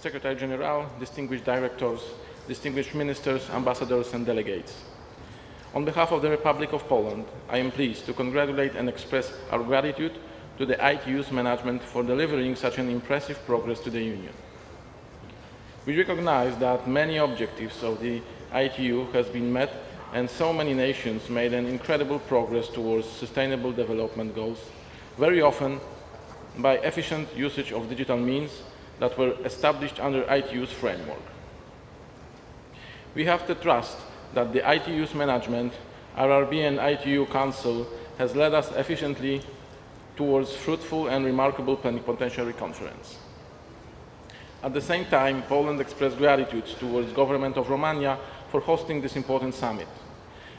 Secretary General, distinguished directors, distinguished ministers, ambassadors and delegates. On behalf of the Republic of Poland, I am pleased to congratulate and express our gratitude to the ITU's management for delivering such an impressive progress to the Union. We recognize that many objectives of the ITU has been met and so many nations made an incredible progress towards sustainable development goals, very often by efficient usage of digital means that were established under ITU's framework. We have to trust that the ITU's management, RRB and ITU Council has led us efficiently towards fruitful and remarkable plenipotentiary conference. At the same time, Poland expressed gratitude towards government of Romania for hosting this important summit.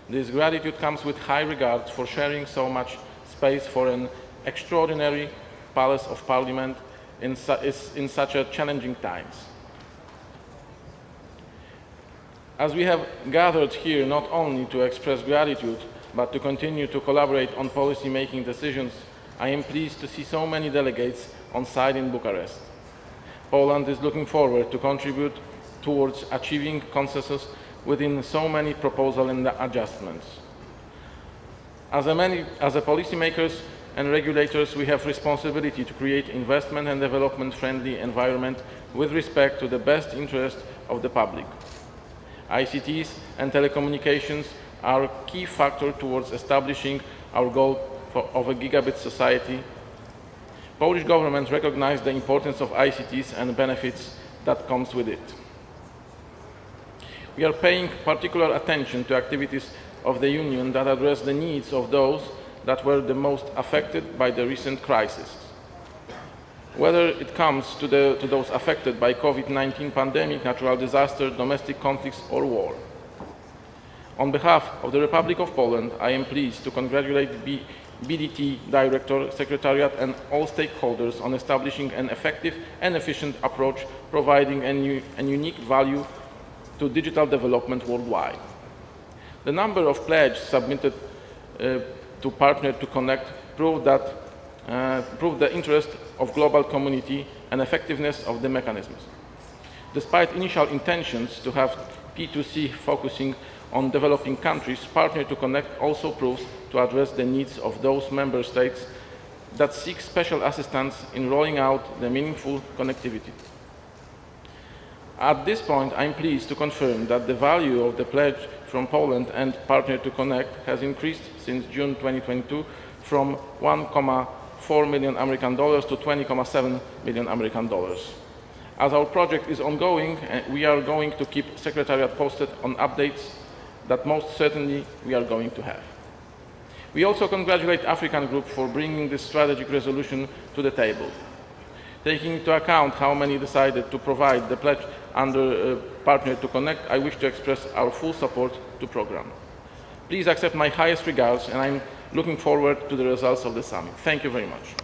This gratitude comes with high regard for sharing so much space for an extraordinary Palace of Parliament in, su in such a challenging times. As we have gathered here not only to express gratitude, but to continue to collaborate on policy-making decisions, I am pleased to see so many delegates on site in Bucharest. Poland is looking forward to contribute towards achieving consensus within so many proposals and adjustments. As a, many, as a policymakers and regulators, we have responsibility to create investment and development friendly environment with respect to the best interest of the public. ICTs and telecommunications are a key factor towards establishing our goal for, of a gigabit society. Polish government recognizes the importance of ICTs and benefits that comes with it. We are paying particular attention to activities of the Union that address the needs of those that were the most affected by the recent crisis. Whether it comes to, the, to those affected by COVID-19 pandemic, natural disaster, domestic conflicts or war. On behalf of the Republic of Poland, I am pleased to congratulate B BDT Director, Secretariat and all stakeholders on establishing an effective and efficient approach providing a, a unique value to digital development worldwide. The number of pledges submitted uh, to partner to connect prove that uh, prove the interest of global community and effectiveness of the mechanisms. Despite initial intentions to have P2C focusing on developing countries, Partner to Connect also proves to address the needs of those member states that seek special assistance in rolling out the meaningful connectivity. At this point, I'm pleased to confirm that the value of the pledge from Poland and Partner to Connect has increased since June 2022 from 1.4 million American dollars to 20.7 million American dollars. As our project is ongoing, eh, we are going to keep Secretariat posted on updates that most certainly we are going to have. We also congratulate African Group for bringing this strategic resolution to the table. Taking into account how many decided to provide the pledge under uh, Partner to Connect, I wish to express our full support to program. Please accept my highest regards and I'm looking forward to the results of the summit. Thank you very much.